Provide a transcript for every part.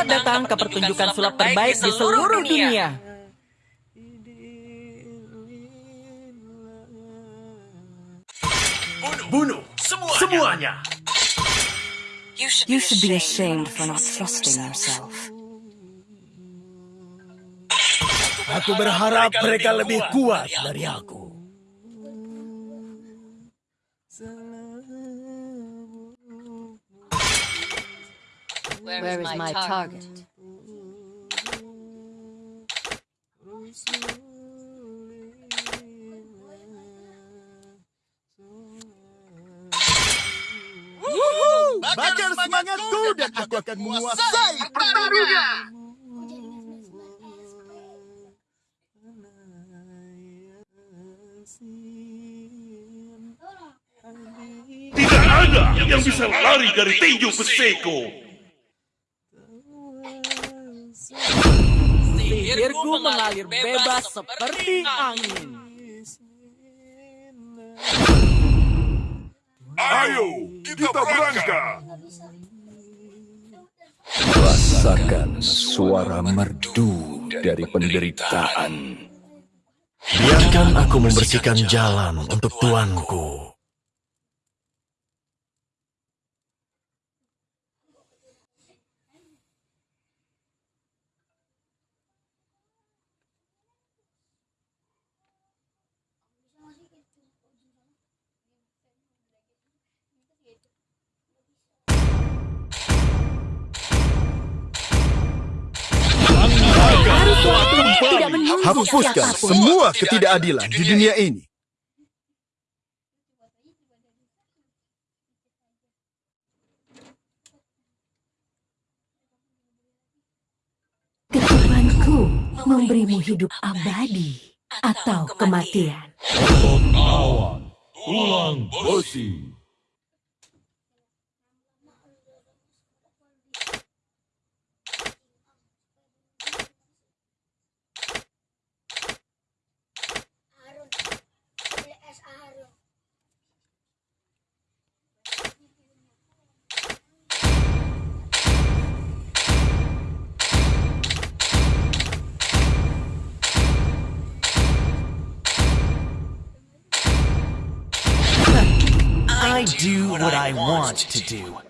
Selamat datang ke pertunjukan sulap terbaik di seluruh dunia. Bunuh semuanya. You should be ashamed for not trusting yourself. Aku berharap mereka lebih kuat dari aku. Where is my target? Bakar semangatku dan aku akan menguasai pertarungan. Tidak ada yang bisa lari dari tinju besiku. Sihirku mengalir bebas seperti angin. Ayo, kita berangkat. Rasakan suara merdu dari penderitaan. Biarkan aku membersihkan jalan untuk tuanku. Tidak menunggu Hapuskan siapa pun. semua ketidakadilan di dunia ini. Keturutanku memberimu hidup abadi atau kematian. Ulang besi. Do what I want to do.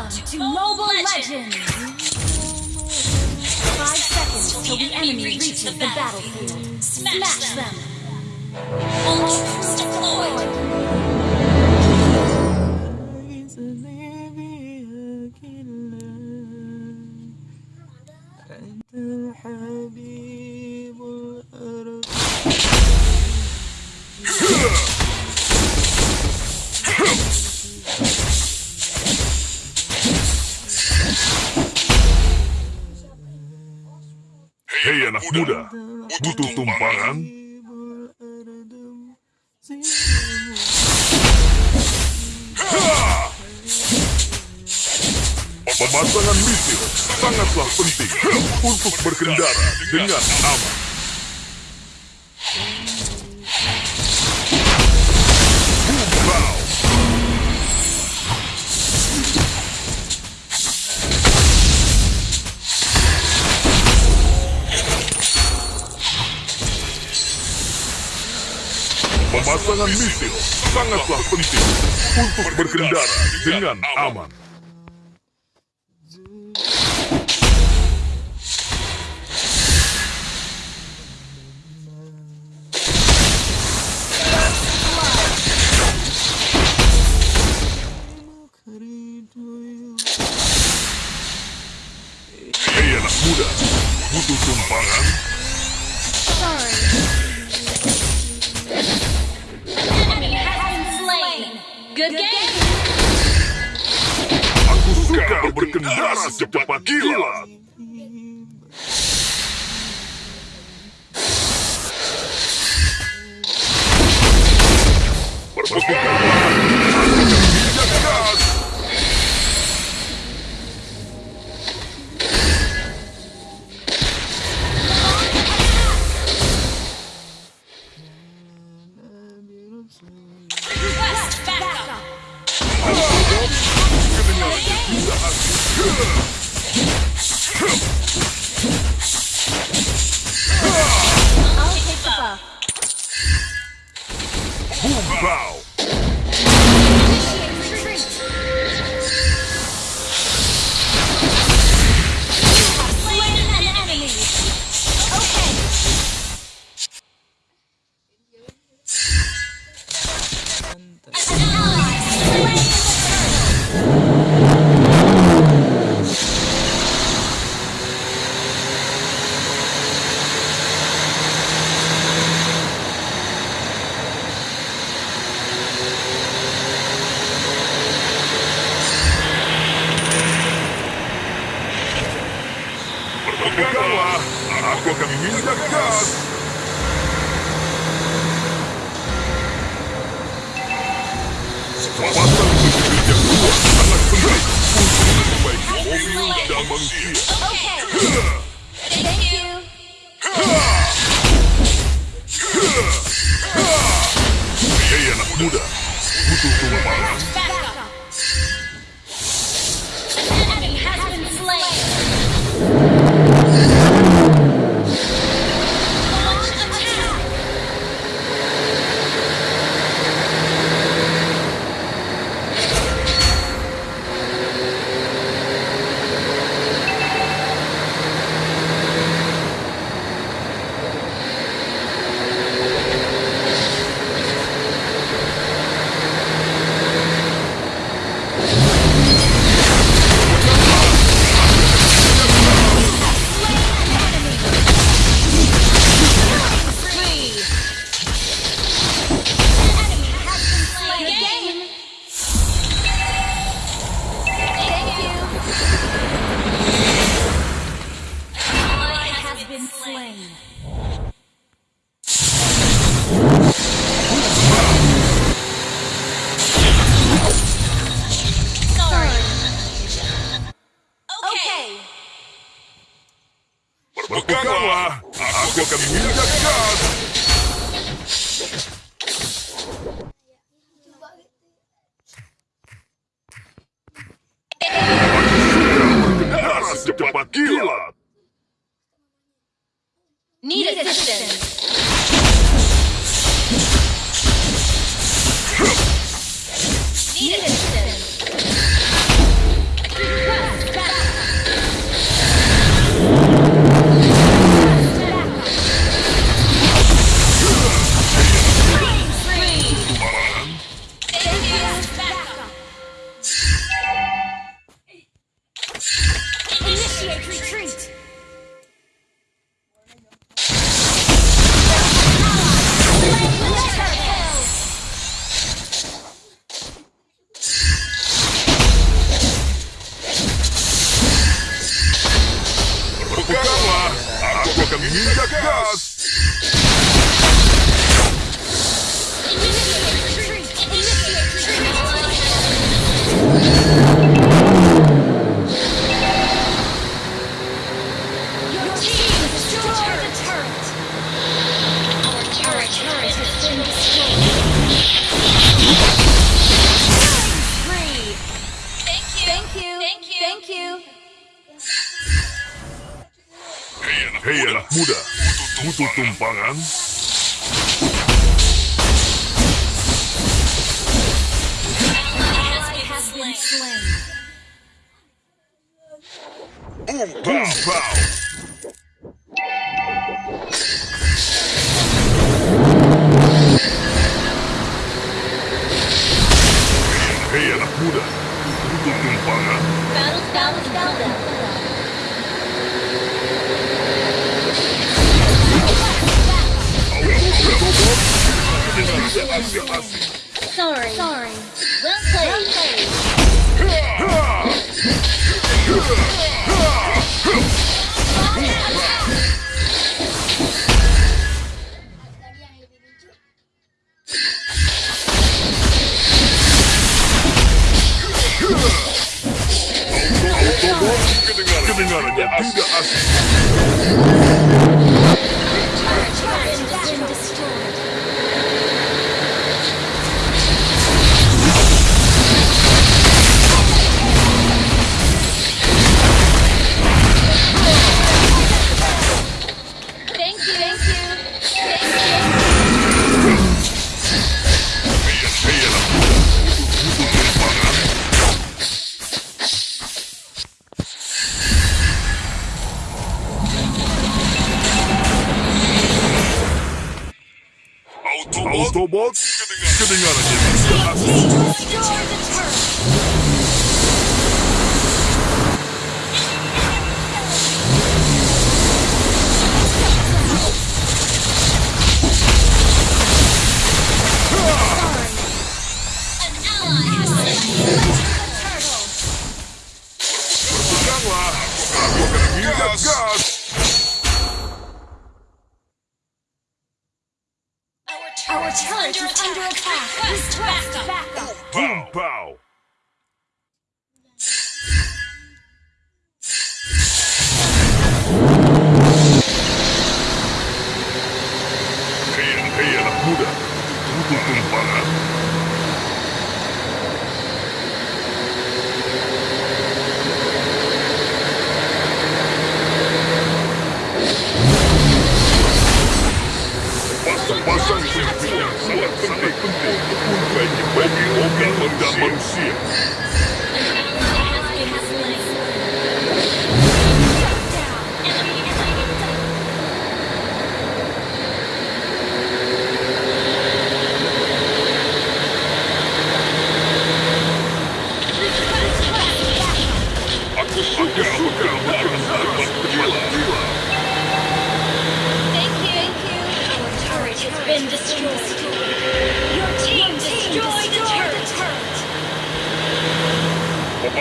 Welcome to, Mobile Legends. Five seconds till the enemy reaches the battlefield. Smash, them! them. All troops deployed! Muda, butuh tumpangan? Pemasangan misil sangatlah penting untuk berkendara dengan aman. Pemasangan misil sangatlah penting untuk berkendara dengan aman. Aku suka berkendara secepat kilat. Berbekal Bow. Berbekallah, aku akan minyak gas. Pemasangan misil yang kuat sangat mobil. Thank you. Hei anak muda, butuh tumpangan. Good Good Good kobolds sitting out of him. Yes. Go!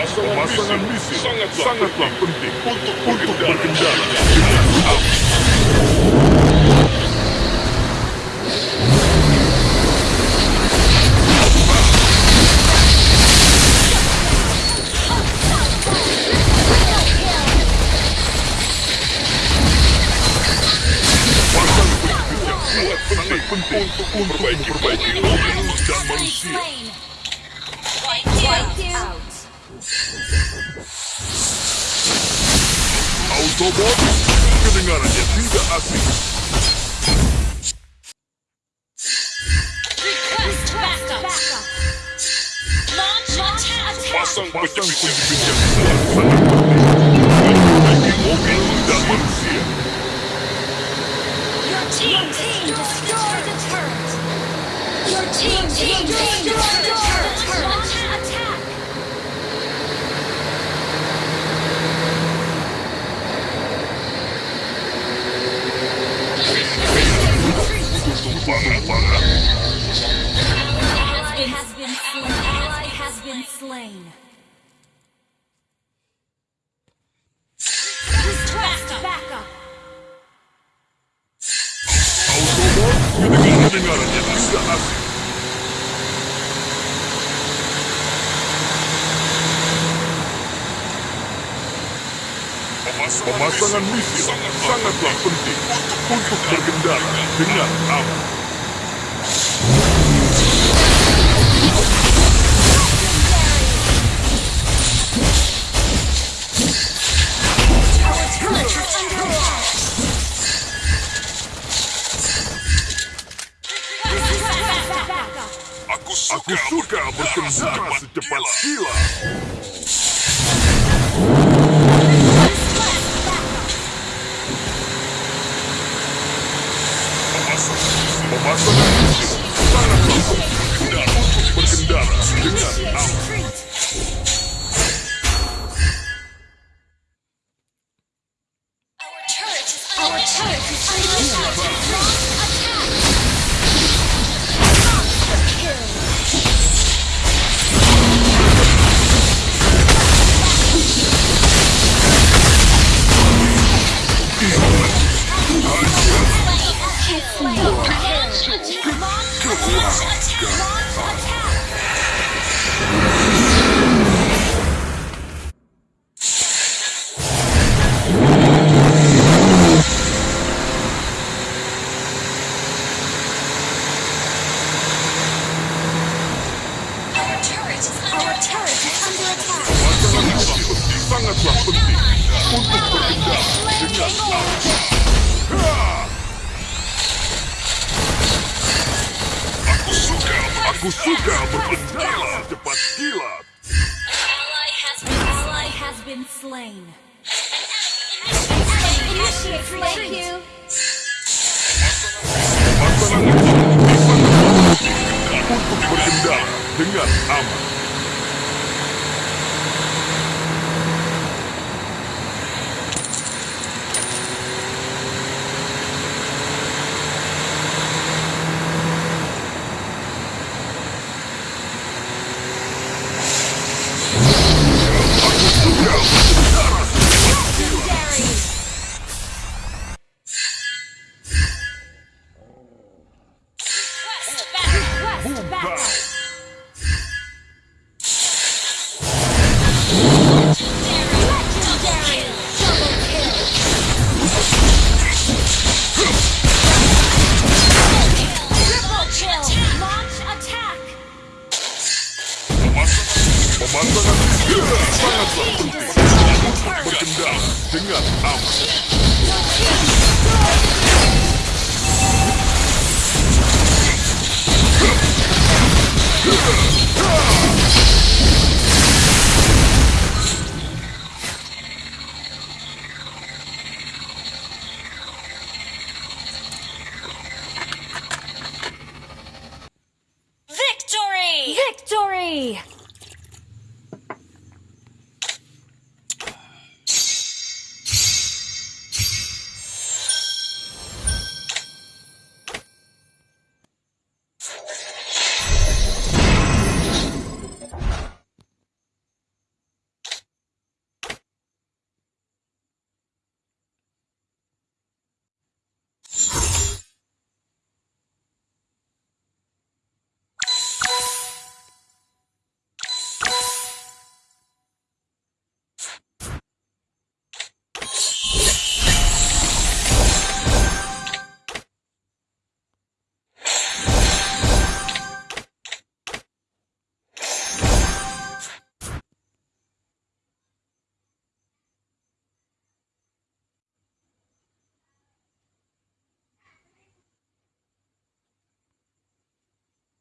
pemasangan misi sangatlah, sangatlah penting untuk, untuk berkendara untuk memperbaiki bumi dan manusia. Thank you. Thank you. Autobots, kedengarannya tidak asing. Pasang pecah biji-bijian Memiliki mobil dan manusia. Your team, Your team the turret. Your team, team Pemasangan misi sangatlah penting untuk Dengar, dengar apa Aku suka. Aku suka, aku suka berpenjara cepat kilat. Ally has been slain. Dengan aman.